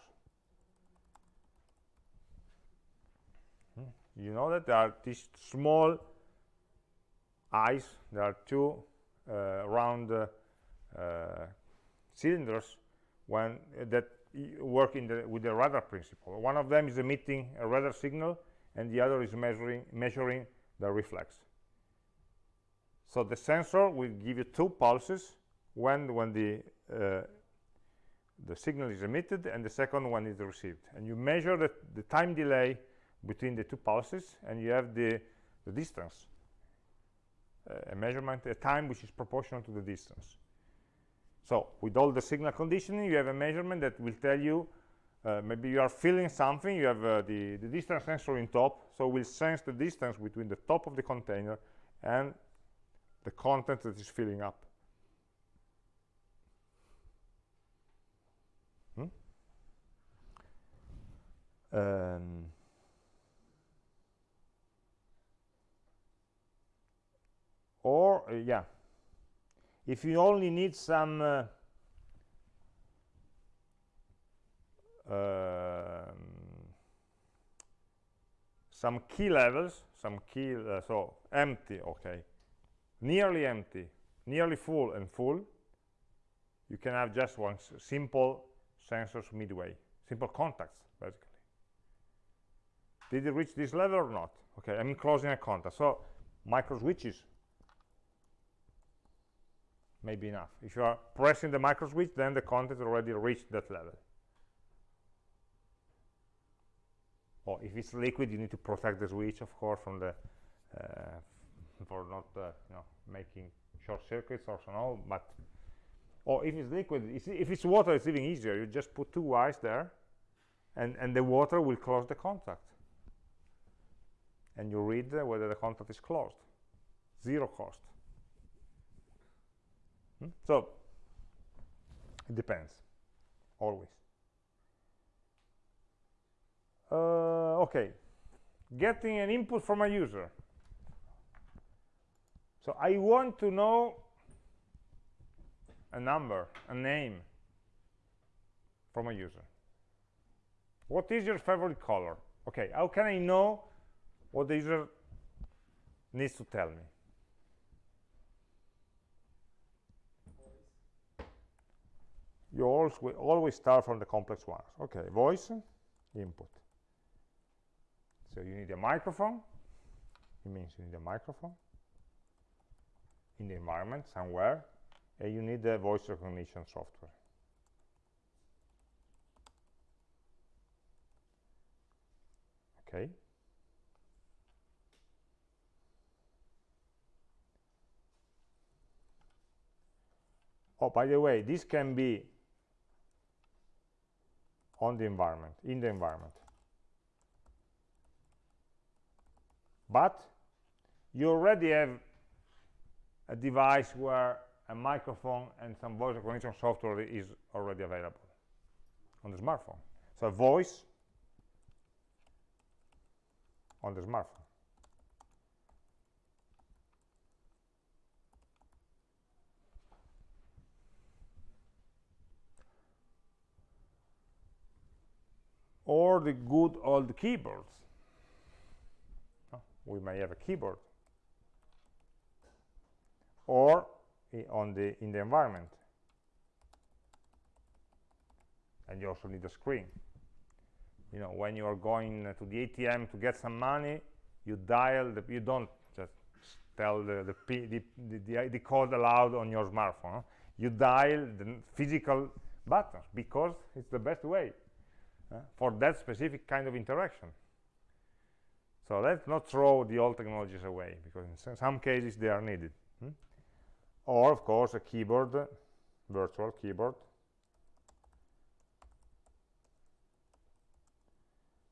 Hmm. you know that there are these small eyes. There are two uh, round uh, uh, cylinders when that work in the with the radar principle. One of them is emitting a radar signal and the other is measuring measuring the reflex. So the sensor will give you two pulses when when the uh, the signal is emitted and the second one is received. And you measure the, the time delay between the two pulses and you have the, the distance a measurement a time which is proportional to the distance so with all the signal conditioning you have a measurement that will tell you uh, maybe you are feeling something you have uh, the, the distance sensor in top so we'll sense the distance between the top of the container and the content that is filling up hmm? um, or uh, yeah if you only need some uh, um, some key levels, some key, uh, so empty, okay, nearly empty, nearly full and full, you can have just one simple sensors midway, simple contacts, basically. Did it reach this level or not? Okay, I'm closing a contact. So micro switches may be enough. If you are pressing the micro switch, then the contact already reached that level. Or if it's liquid, you need to protect the switch, of course, from the uh, for not uh, you know making short circuits or so on. But or if it's liquid, if it's water, it's even easier. You just put two wires there, and and the water will close the contact, and you read uh, whether the contact is closed. Zero cost. Hmm? So it depends, always. Uh, okay, getting an input from a user. So I want to know a number, a name from a user. What is your favorite color? Okay, how can I know what the user needs to tell me? You always, always start from the complex ones. Okay, voice, input. So you need a microphone. It means you need a microphone in the environment somewhere, and you need the voice recognition software. Okay. Oh, by the way, this can be on the environment, in the environment. But you already have a device where a microphone and some voice recognition software is already available on the smartphone. So voice on the smartphone. Or the good old keyboards. We may have a keyboard. Or on the in the environment. And you also need a screen. You know when you are going to the ATM to get some money you dial the you don't just tell the the, P, the, the, the, the code aloud on your smartphone. You dial the physical buttons because it's the best way for that specific kind of interaction. So let's not throw the old technologies away because in some- cases they are needed. Hmm? or of course a keyboard virtual keyboard.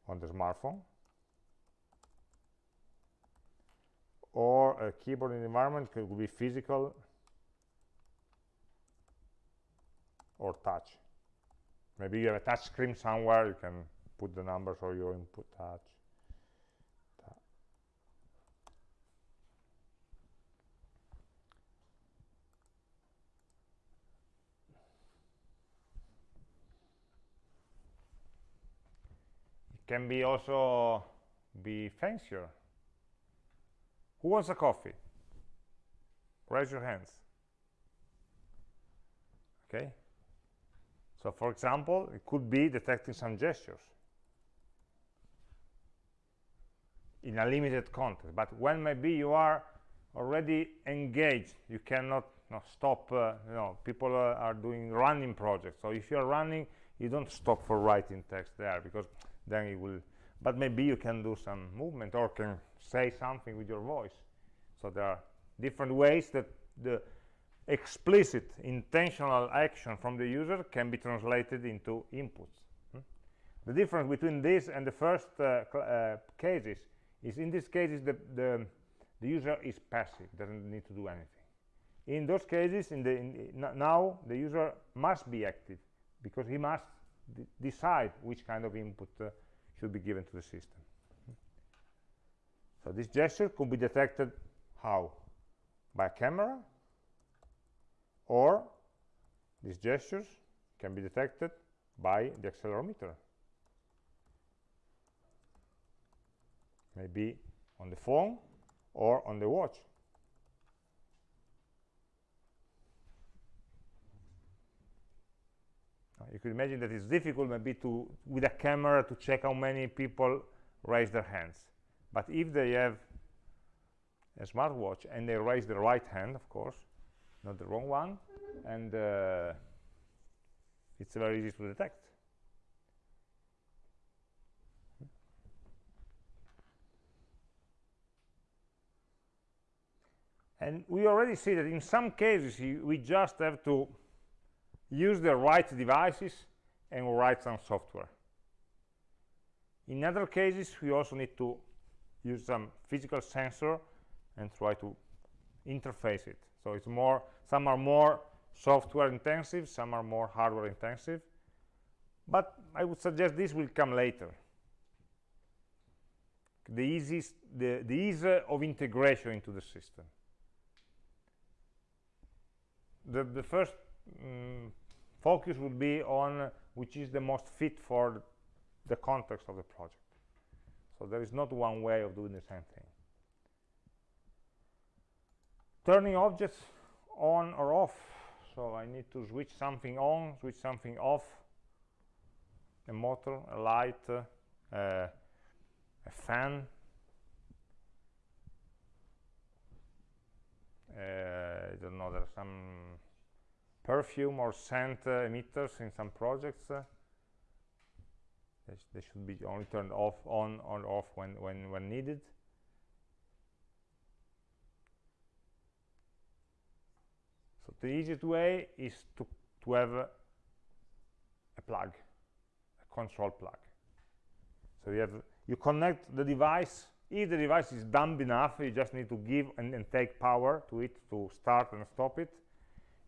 On the smartphone. Or a keyboard environment could be physical or touch maybe you have a touch screen somewhere you can put the numbers or your input touch It can be also be fancier. Who wants a coffee? Raise your hands. Okay. So for example, it could be detecting some gestures in a limited context. But when maybe you are already engaged, you cannot you know, stop. Uh, you know, people uh, are doing running projects. So if you are running, you don't stop for writing text there because then it will. But maybe you can do some movement or can say something with your voice. So there are different ways that the explicit intentional action from the user can be translated into inputs. hmm? The difference between this and the first uh, uh, cases is in these cases the, the, the user is passive, doesn't need to do anything. In those cases, in the, in, now the user must be active because he must decide which kind of input uh, should be given to the system. So this gesture could be detected how? By a camera or these gestures can be detected by the accelerometer. maybe on the phone or on the watch. You could imagine that it's difficult maybe to, with a camera, to check how many people raise their hands. But if they have a smartwatch and they raise the right hand, of course, not the wrong one, and uh, it's very easy to detect. And we already see that in some cases we just have to use the right devices and write some software. In other cases, we also need to use some physical sensor and try to interface it. So it's more, some are more software intensive, some are more hardware intensive. But I would suggest this will come later. The, easiest, the, the ease of integration into the system. The, the first mm, focus would be on which is the most fit for the context of the project. So there is not one way of doing the same thing. Turning objects on or off. So I need to switch something on, switch something off. A motor, a light, uh, a fan. Uh, I don't know, there are some perfume or scent uh, emitters in some projects. Uh, they, sh they, should be only turned off, on, or off when, when, when needed. The easiest way is to, to have a, a plug, a control plug. So you have you connect the device. If the device is dumb enough, you just need to give and, and take power to it to start and stop it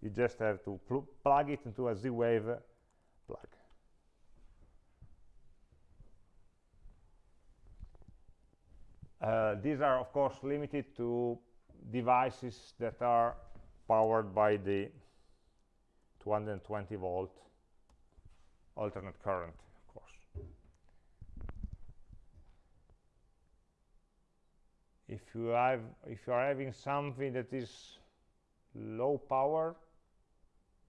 you just have to pl plug it into a Z-Wave plug. Uh, these are, of course, limited to devices that are powered by the 220 volt alternate current, of course. If you have, if you are having something that is low power,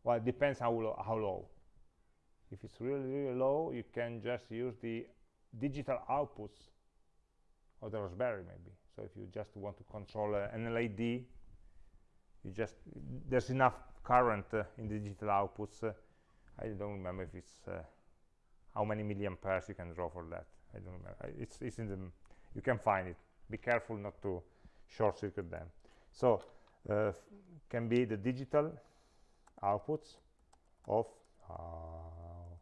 well it depends how low, how low if it's really really low you can just use the digital outputs of the raspberry maybe so if you just want to control uh, an led you just there's enough current uh, in the digital outputs uh, i don't remember if it's uh, how many milliamperes you can draw for that. I don't remember. It's it's in the you can find it. Be careful not to short circuit them. So uh, can be the digital outputs of outputs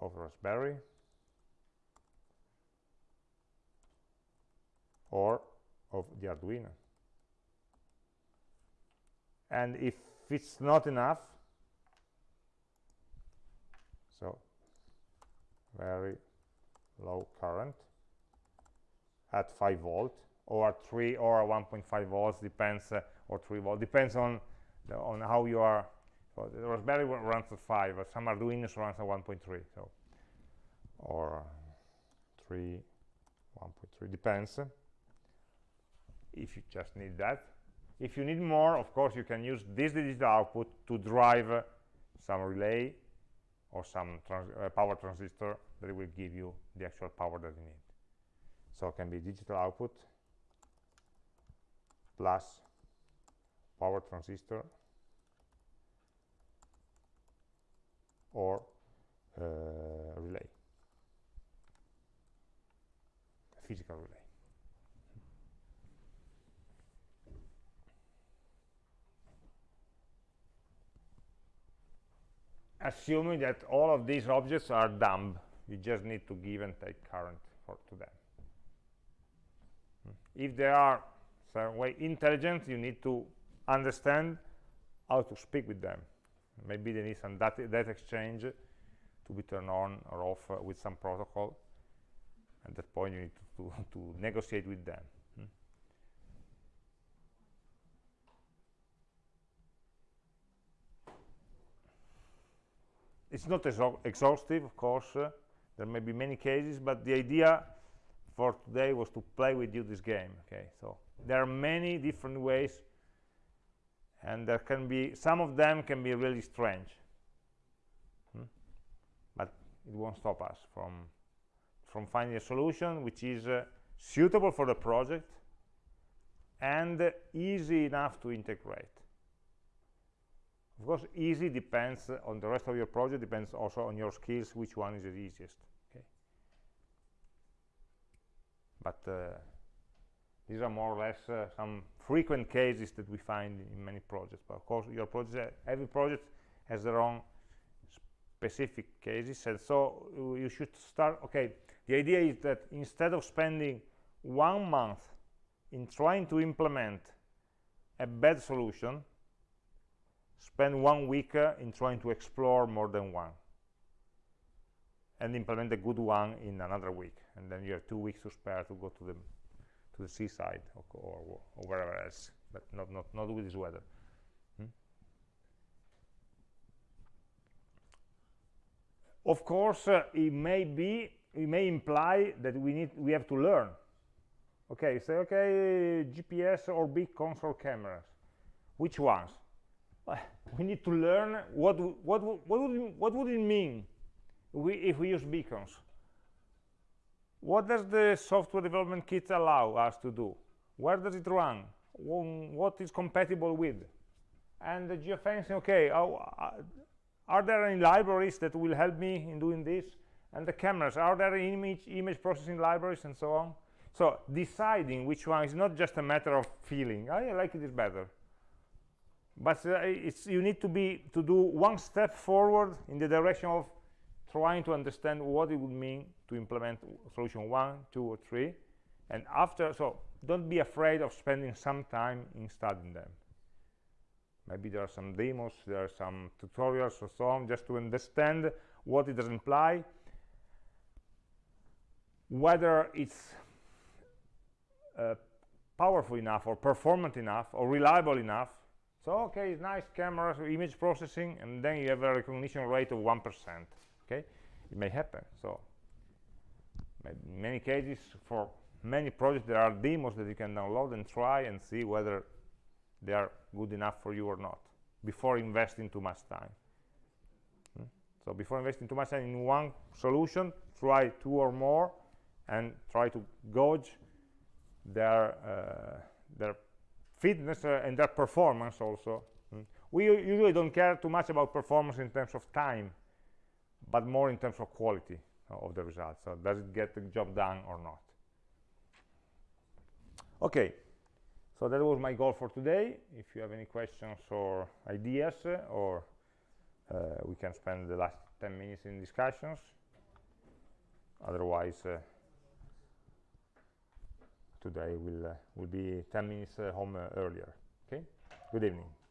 of Raspberry or of the Arduino. And if it's not enough, so very low current at 5 volt or 3 or 1.5 volts depends uh, or 3 volt depends on the, on how you are. So the raspberry runs at 5 uh, some arduinos runs at 1.3 so. Or 3 1.3 depends. If you just need that if you need more of course you can use this digital output to drive uh, some relay or some trans uh, power transistor that will give you the actual power that you need. So it can be digital output plus power transistor or uh, relay. Physical relay assuming that all of these objects are dumb you just need to give and take current for, to them. If they are some way intelligent you need to understand how to speak with them. Maybe they need some data, data exchange to be turned on or off uh, with some protocol. At that point you need to, to, to negotiate with them it's not exhaustive of course uh, there may be many cases but the idea for today was to play with you this game okay so there are many different ways and there can be some of them can be really strange Hmm? but it won't stop us from from finding a solution which is uh, suitable for the project and easy enough to integrate of course easy depends on the rest of your project depends also on your skills which one is the easiest okay? But uh, these are more or less uh, some frequent cases that we find in many projects. But of course your project uh, every project has their own specific cases. And so uh, you should start okay the idea is that instead of spending one month in trying to implement a bad solution spend one week uh, in trying to explore more than one and implement a good one in another week and then you have two weeks to spare to go to the to the seaside or, or, or wherever else but not not not with this weather. Hmm? of course uh, it may be it may imply that we need we have to learn. Okay say okay gps or beacons or cameras. Which ones we need to learn what what what would what would it mean we, if we use beacons? What does the software development kit allow us to do? Where does it run? What is compatible with? And the geofencing okay oh, uh, are there any libraries that will help me in doing this? And the cameras are there image image processing libraries and so on? So deciding which one is not just a matter of feeling. "Oh, i like this better but uh, it's you need to be to do one step forward in the direction of trying to understand what it would mean to implement solution one two or three. And after so don't be afraid of spending some time in studying them. Maybe there are some demos there are some tutorials or so on just to understand what it does imply. Whether it's uh, powerful enough or performant enough or reliable enough so okay nice cameras image processing and then you have a recognition rate of one percent okay? It may happen. So in many cases for many projects there are demos that you can download and try and see whether they are good enough for you or not before investing too much time. Hmm? so before investing too much time in one solution try two or more and try to gauge their uh, their fitness uh, and their performance also. Mm. we usually don't care too much about performance in terms of time but more in terms of quality uh, of the results. So does it get the job done or not? Okay. So that was my goal for today. If you have any questions or ideas uh, or uh, we can spend the last 10 minutes in discussions. Otherwise uh, today. Will uh, will be 10 minutes uh, home uh, earlier. Okay? Good evening